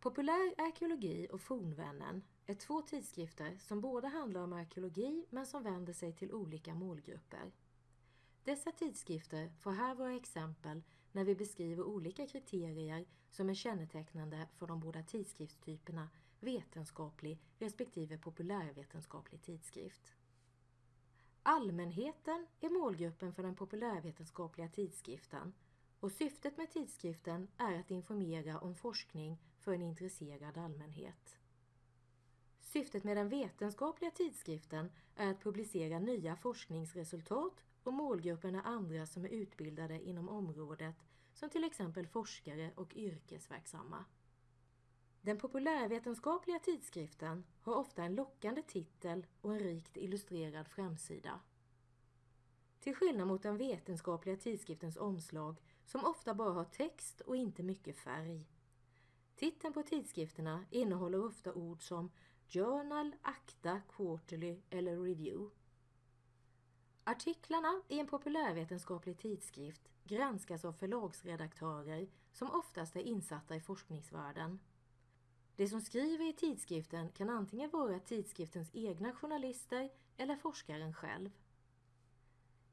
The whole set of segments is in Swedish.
Populär arkeologi och Fornvännen är två tidskrifter som båda handlar om arkeologi men som vänder sig till olika målgrupper. Dessa tidskrifter får här vara exempel när vi beskriver olika kriterier som är kännetecknande för de båda tidskriftstyperna vetenskaplig respektive populärvetenskaplig tidskrift. Allmänheten är målgruppen för den populärvetenskapliga tidskriften och syftet med tidskriften är att informera om forskning för en intresserad allmänhet. Syftet med den vetenskapliga tidskriften är att publicera nya forskningsresultat och målgruppen är andra som är utbildade inom området som till exempel forskare och yrkesverksamma. Den populärvetenskapliga tidskriften har ofta en lockande titel och en rikt illustrerad framsida. Till skillnad mot den vetenskapliga tidskriftens omslag som ofta bara har text och inte mycket färg. Titeln på tidskrifterna innehåller ofta ord som Journal, Akta, Quarterly eller Review. Artiklarna i en populärvetenskaplig tidskrift granskas av förlagsredaktörer som oftast är insatta i forskningsvärlden. De som skriver i tidskriften kan antingen vara tidskriftens egna journalister eller forskaren själv.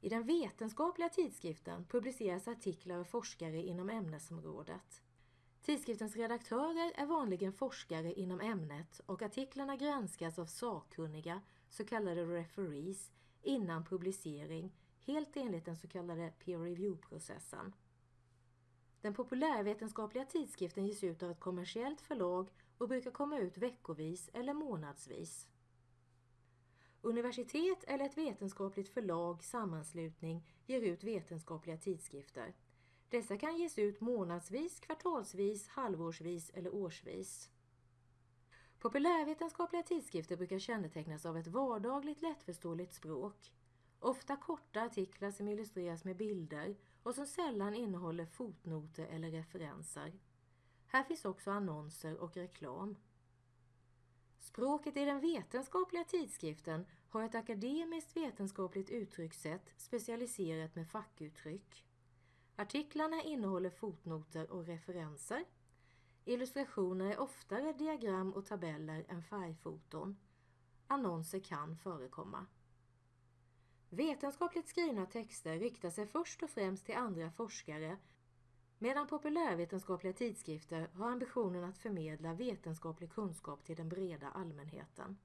I den vetenskapliga tidskriften publiceras artiklar av forskare inom ämnesområdet. Tidskriftens redaktörer är vanligen forskare inom ämnet och artiklarna granskas av sakkunniga, så kallade referees, innan publicering, helt enligt den så kallade peer review-processen. Den populärvetenskapliga tidskriften ges ut av ett kommersiellt förlag och brukar komma ut veckovis eller månadsvis. Universitet eller ett vetenskapligt förlag, sammanslutning, ger ut vetenskapliga tidskrifter. Dessa kan ges ut månadsvis, kvartalsvis, halvårsvis eller årsvis. Populärvetenskapliga tidskrifter brukar kännetecknas av ett vardagligt lättförståeligt språk. Ofta korta artiklar som illustreras med bilder och som sällan innehåller fotnoter eller referenser. Här finns också annonser och reklam. Språket i den vetenskapliga tidskriften har ett akademiskt vetenskapligt uttryckssätt specialiserat med fackuttryck. Artiklarna innehåller fotnoter och referenser. Illustrationer är oftare diagram och tabeller än färgfoton. Annonser kan förekomma. Vetenskapligt skrivna texter riktar sig först och främst till andra forskare medan populärvetenskapliga tidskrifter har ambitionen att förmedla vetenskaplig kunskap till den breda allmänheten.